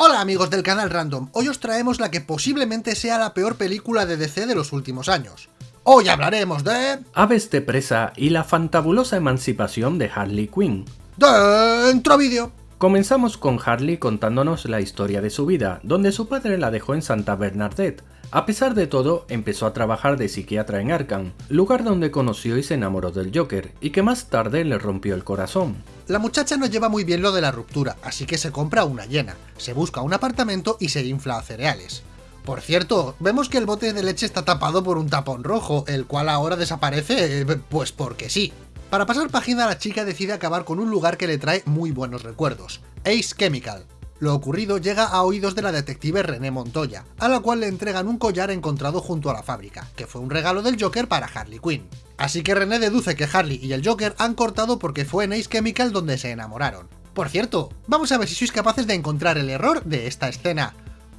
Hola amigos del canal Random, hoy os traemos la que posiblemente sea la peor película de DC de los últimos años. Hoy hablaremos de... Aves de presa y la fantabulosa emancipación de Harley Quinn. Dentro vídeo. Comenzamos con Harley contándonos la historia de su vida, donde su padre la dejó en Santa Bernadette. A pesar de todo, empezó a trabajar de psiquiatra en Arkham, lugar donde conoció y se enamoró del Joker, y que más tarde le rompió el corazón. La muchacha no lleva muy bien lo de la ruptura, así que se compra una llena, se busca un apartamento y se infla a cereales. Por cierto, vemos que el bote de leche está tapado por un tapón rojo, el cual ahora desaparece, eh, pues porque sí. Para pasar página la chica decide acabar con un lugar que le trae muy buenos recuerdos, Ace Chemical. Lo ocurrido llega a oídos de la detective René Montoya, a la cual le entregan un collar encontrado junto a la fábrica, que fue un regalo del Joker para Harley Quinn. Así que René deduce que Harley y el Joker han cortado porque fue en Ace Chemical donde se enamoraron. Por cierto, vamos a ver si sois capaces de encontrar el error de esta escena.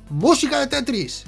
¡Música de Tetris!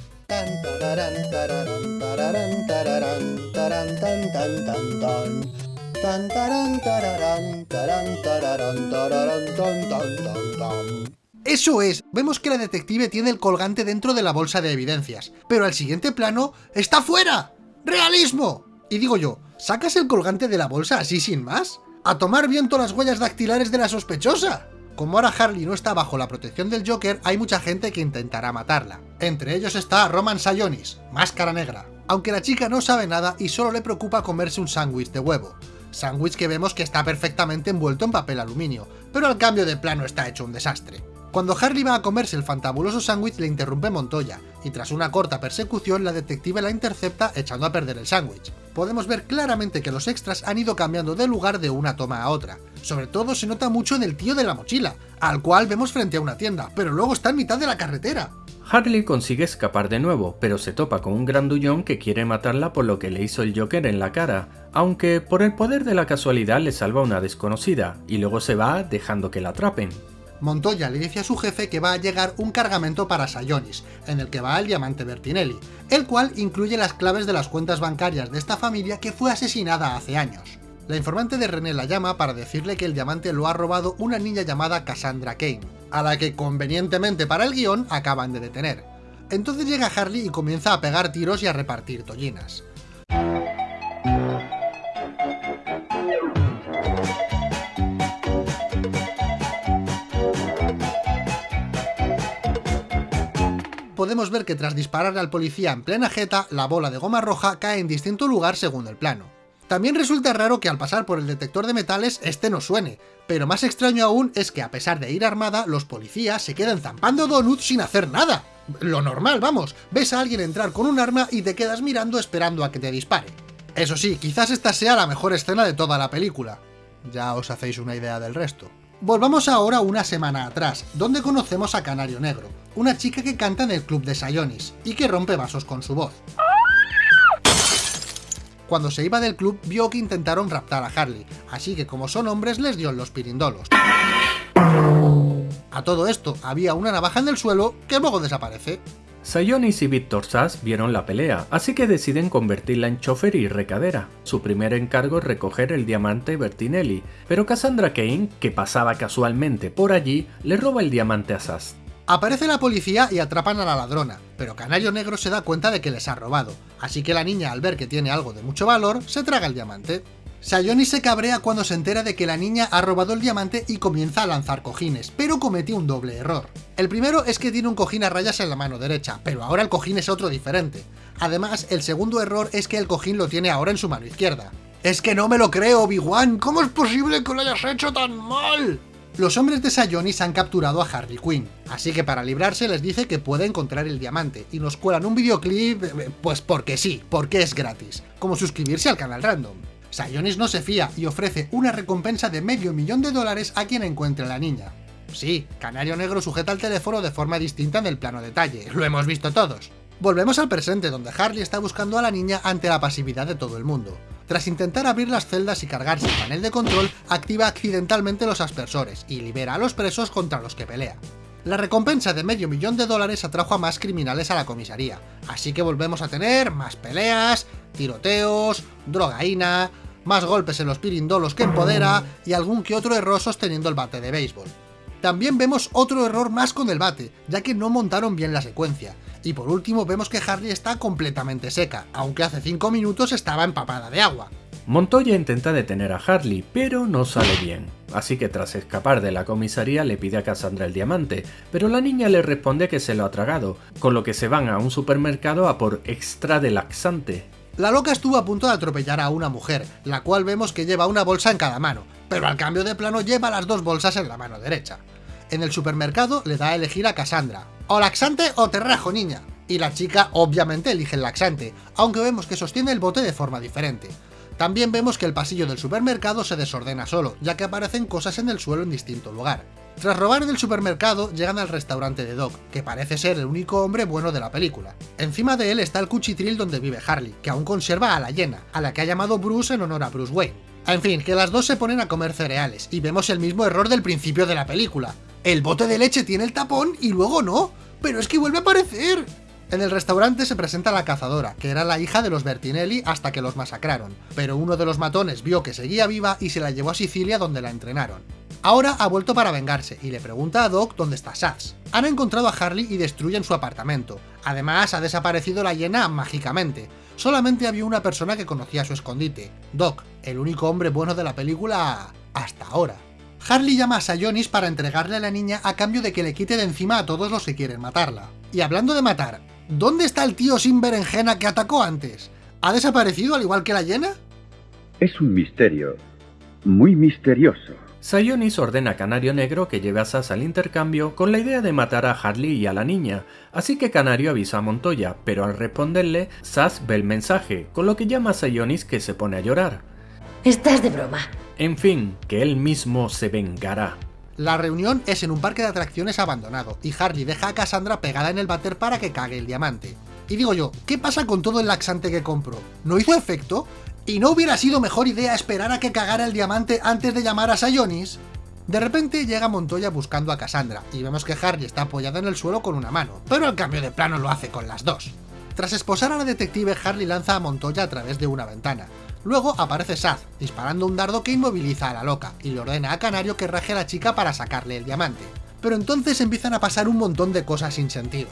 Eso es, vemos que la detective tiene el colgante dentro de la bolsa de evidencias, pero al siguiente plano ¡está fuera! ¡Realismo! Y digo yo, ¿sacas el colgante de la bolsa así sin más? ¡A tomar viento las huellas dactilares de la sospechosa! Como ahora Harley no está bajo la protección del Joker, hay mucha gente que intentará matarla. Entre ellos está Roman Sayonis, máscara negra, aunque la chica no sabe nada y solo le preocupa comerse un sándwich de huevo. Sándwich que vemos que está perfectamente envuelto en papel aluminio, pero al cambio de plano está hecho un desastre. Cuando Harley va a comerse el fantabuloso sándwich le interrumpe Montoya, y tras una corta persecución la detective la intercepta echando a perder el sándwich. Podemos ver claramente que los extras han ido cambiando de lugar de una toma a otra. Sobre todo se nota mucho en el tío de la mochila, al cual vemos frente a una tienda, pero luego está en mitad de la carretera. Harley consigue escapar de nuevo, pero se topa con un grandullón que quiere matarla por lo que le hizo el Joker en la cara, aunque por el poder de la casualidad le salva una desconocida, y luego se va dejando que la atrapen. Montoya le dice a su jefe que va a llegar un cargamento para Sayonis, en el que va el diamante Bertinelli, el cual incluye las claves de las cuentas bancarias de esta familia que fue asesinada hace años. La informante de René la llama para decirle que el diamante lo ha robado una niña llamada Cassandra Kane, a la que convenientemente para el guion acaban de detener. Entonces llega Harley y comienza a pegar tiros y a repartir tollinas. Podemos ver que tras dispararle al policía en plena jeta, la bola de goma roja cae en distinto lugar según el plano. También resulta raro que al pasar por el detector de metales este no suene, pero más extraño aún es que a pesar de ir armada, los policías se quedan zampando donuts sin hacer nada. Lo normal, vamos, ves a alguien entrar con un arma y te quedas mirando esperando a que te dispare. Eso sí, quizás esta sea la mejor escena de toda la película. Ya os hacéis una idea del resto. Volvamos ahora una semana atrás, donde conocemos a Canario Negro, una chica que canta en el club de Sayonis, y que rompe vasos con su voz. Cuando se iba del club vio que intentaron raptar a Harley, así que como son hombres les dio los pirindolos. A todo esto, había una navaja en el suelo que luego desaparece. Sayonis y Victor Sass vieron la pelea, así que deciden convertirla en chofer y recadera. Su primer encargo es recoger el diamante Bertinelli, pero Cassandra Kane, que pasaba casualmente por allí, le roba el diamante a Sass. Aparece la policía y atrapan a la ladrona, pero Canario Negro se da cuenta de que les ha robado, así que la niña al ver que tiene algo de mucho valor, se traga el diamante. Sayoni se cabrea cuando se entera de que la niña ha robado el diamante y comienza a lanzar cojines, pero comete un doble error. El primero es que tiene un cojín a rayas en la mano derecha, pero ahora el cojín es otro diferente. Además, el segundo error es que el cojín lo tiene ahora en su mano izquierda. ¡Es que no me lo creo, Obi-Wan! ¿Cómo es posible que lo hayas hecho tan mal? Los hombres de Sayonis han capturado a Harley Quinn, así que para librarse les dice que puede encontrar el diamante, y nos cuelan un videoclip, eh, pues porque sí, porque es gratis, como suscribirse al canal random. Sayonis no se fía y ofrece una recompensa de medio millón de dólares a quien encuentre a la niña. Sí, Canario Negro sujeta el teléfono de forma distinta en el plano detalle, lo hemos visto todos. Volvemos al presente, donde Harley está buscando a la niña ante la pasividad de todo el mundo. Tras intentar abrir las celdas y cargarse el panel de control, activa accidentalmente los aspersores y libera a los presos contra los que pelea. La recompensa de medio millón de dólares atrajo a más criminales a la comisaría, así que volvemos a tener más peleas, tiroteos, drogaína, más golpes en los pirindolos que empodera y algún que otro error sosteniendo el bate de béisbol. También vemos otro error más con el bate, ya que no montaron bien la secuencia. Y por último vemos que Harley está completamente seca, aunque hace 5 minutos estaba empapada de agua. Montoya intenta detener a Harley, pero no sale bien. Así que tras escapar de la comisaría le pide a Cassandra el diamante, pero la niña le responde que se lo ha tragado, con lo que se van a un supermercado a por extra de laxante. La loca estuvo a punto de atropellar a una mujer, la cual vemos que lleva una bolsa en cada mano, pero al cambio de plano lleva las dos bolsas en la mano derecha. En el supermercado le da a elegir a Cassandra, o laxante o terrajo niña, y la chica obviamente elige el laxante, aunque vemos que sostiene el bote de forma diferente. También vemos que el pasillo del supermercado se desordena solo, ya que aparecen cosas en el suelo en distinto lugar. Tras robar en el supermercado, llegan al restaurante de Doc, que parece ser el único hombre bueno de la película. Encima de él está el cuchitril donde vive Harley, que aún conserva a la llena, a la que ha llamado Bruce en honor a Bruce Wayne. En fin, que las dos se ponen a comer cereales, y vemos el mismo error del principio de la película. El bote de leche tiene el tapón y luego no, pero es que vuelve a aparecer. En el restaurante se presenta la cazadora, que era la hija de los Bertinelli hasta que los masacraron, pero uno de los matones vio que seguía viva y se la llevó a Sicilia donde la entrenaron. Ahora ha vuelto para vengarse y le pregunta a Doc dónde está Sass. Han encontrado a Harley y destruyen su apartamento. Además, ha desaparecido la hiena mágicamente. Solamente había una persona que conocía su escondite, Doc, el único hombre bueno de la película hasta ahora. Harley llama a Sayonis para entregarle a la niña a cambio de que le quite de encima a todos los que quieren matarla. Y hablando de matar, ¿Dónde está el tío sin berenjena que atacó antes? ¿Ha desaparecido al igual que la hiena? Es un misterio. Muy misterioso. Sayonis ordena a Canario Negro que lleve a Sass al intercambio con la idea de matar a Harley y a la niña, así que Canario avisa a Montoya, pero al responderle, Sass ve el mensaje, con lo que llama a Sayonis que se pone a llorar. Estás de broma. En fin, que él mismo se vengará. La reunión es en un parque de atracciones abandonado, y Harley deja a Cassandra pegada en el váter para que cague el diamante. Y digo yo, ¿qué pasa con todo el laxante que compró? ¿No hizo efecto? ¿Y no hubiera sido mejor idea esperar a que cagara el diamante antes de llamar a Sayonis? De repente llega Montoya buscando a Cassandra, y vemos que Harley está apoyada en el suelo con una mano, pero al cambio de plano lo hace con las dos. Tras esposar a la detective, Harley lanza a Montoya a través de una ventana, Luego aparece Saz, disparando un dardo que inmoviliza a la loca, y le ordena a Canario que raje a la chica para sacarle el diamante. Pero entonces empiezan a pasar un montón de cosas sin sentido.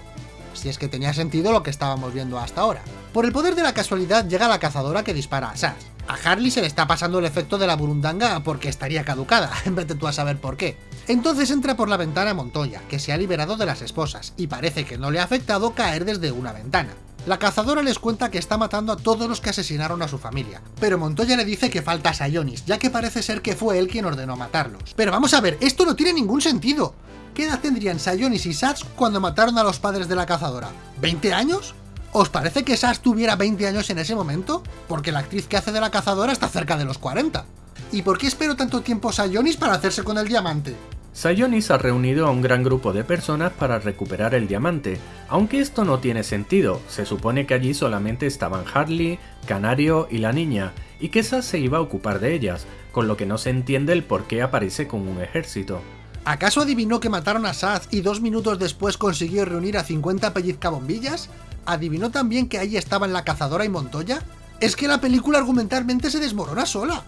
Si es que tenía sentido lo que estábamos viendo hasta ahora. Por el poder de la casualidad llega la cazadora que dispara a Saz. A Harley se le está pasando el efecto de la burundanga porque estaría caducada, en vez de tú a saber por qué. Entonces entra por la ventana Montoya, que se ha liberado de las esposas, y parece que no le ha afectado caer desde una ventana. La cazadora les cuenta que está matando a todos los que asesinaron a su familia, pero Montoya le dice que falta Sayonis, ya que parece ser que fue él quien ordenó matarlos. Pero vamos a ver, esto no tiene ningún sentido. ¿Qué edad tendrían Sayonis y Sats cuando mataron a los padres de la cazadora? ¿20 años? ¿Os parece que Sats tuviera 20 años en ese momento? Porque la actriz que hace de la cazadora está cerca de los 40. ¿Y por qué espero tanto tiempo Sayonis para hacerse con el diamante? Sayonis ha reunido a un gran grupo de personas para recuperar el diamante, aunque esto no tiene sentido, se supone que allí solamente estaban Harley, Canario y la niña, y que esa se iba a ocupar de ellas, con lo que no se entiende el por qué aparece con un ejército. ¿Acaso adivinó que mataron a Saz y dos minutos después consiguió reunir a 50 pellizcabombillas? ¿Adivinó también que ahí estaban la cazadora y Montoya? Es que la película argumentalmente se desmorona sola.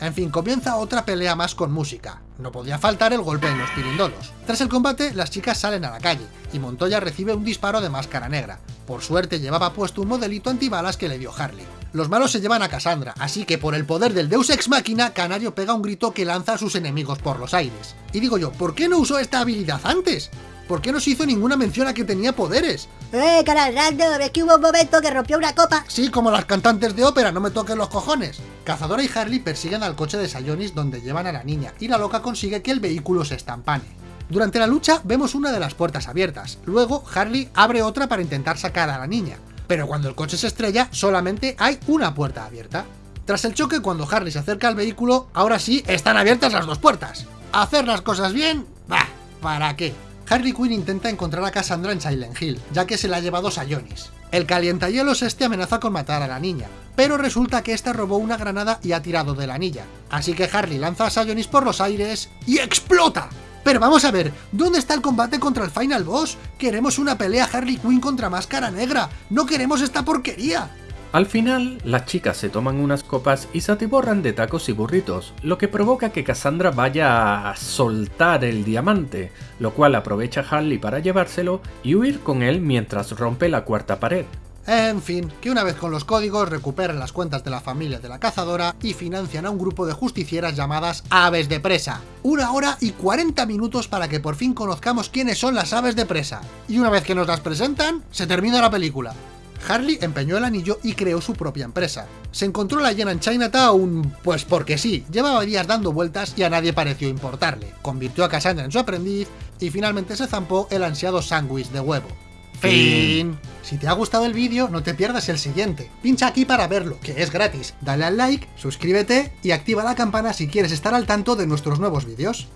En fin, comienza otra pelea más con música. No podía faltar el golpe en los pirindolos. Tras el combate, las chicas salen a la calle, y Montoya recibe un disparo de máscara negra. Por suerte llevaba puesto un modelito antibalas que le dio Harley. Los malos se llevan a Cassandra, así que por el poder del Deus Ex Machina, Canario pega un grito que lanza a sus enemigos por los aires. Y digo yo, ¿por qué no usó esta habilidad antes? ¿Por qué no se hizo ninguna mención a que tenía poderes? ¡Eh, canal random! Es que hubo un momento que rompió una copa. Sí, como las cantantes de ópera, no me toquen los cojones. Cazadora y Harley persiguen al coche de Sayonis donde llevan a la niña, y la loca consigue que el vehículo se estampane. Durante la lucha vemos una de las puertas abiertas, luego Harley abre otra para intentar sacar a la niña, pero cuando el coche se estrella solamente hay una puerta abierta. Tras el choque cuando Harley se acerca al vehículo, ahora sí están abiertas las dos puertas. ¿Hacer las cosas bien? Bah, ¿para qué? Harley Quinn intenta encontrar a Cassandra en Silent Hill, ya que se la ha llevado Sayonis. El calientahielos este amenaza con matar a la niña, pero resulta que esta robó una granada y ha tirado de la anilla. Así que Harley lanza a Sayonis por los aires y ¡explota! Pero vamos a ver, ¿dónde está el combate contra el Final Boss? Queremos una pelea Harley Quinn contra Máscara Negra, no queremos esta porquería. Al final, las chicas se toman unas copas y se atiborran de tacos y burritos, lo que provoca que Cassandra vaya a soltar el diamante, lo cual aprovecha Harley para llevárselo y huir con él mientras rompe la cuarta pared. En fin, que una vez con los códigos recuperan las cuentas de la familia de la cazadora y financian a un grupo de justicieras llamadas Aves de Presa. Una hora y 40 minutos para que por fin conozcamos quiénes son las aves de presa. Y una vez que nos las presentan, se termina la película. Harley empeñó el anillo y creó su propia empresa. Se encontró la llena en Chinatown, pues porque sí, llevaba días dando vueltas y a nadie pareció importarle. Convirtió a Cassandra en su aprendiz y finalmente se zampó el ansiado sándwich de huevo. Fin. Si te ha gustado el vídeo, no te pierdas el siguiente. Pincha aquí para verlo, que es gratis. Dale al like, suscríbete y activa la campana si quieres estar al tanto de nuestros nuevos vídeos.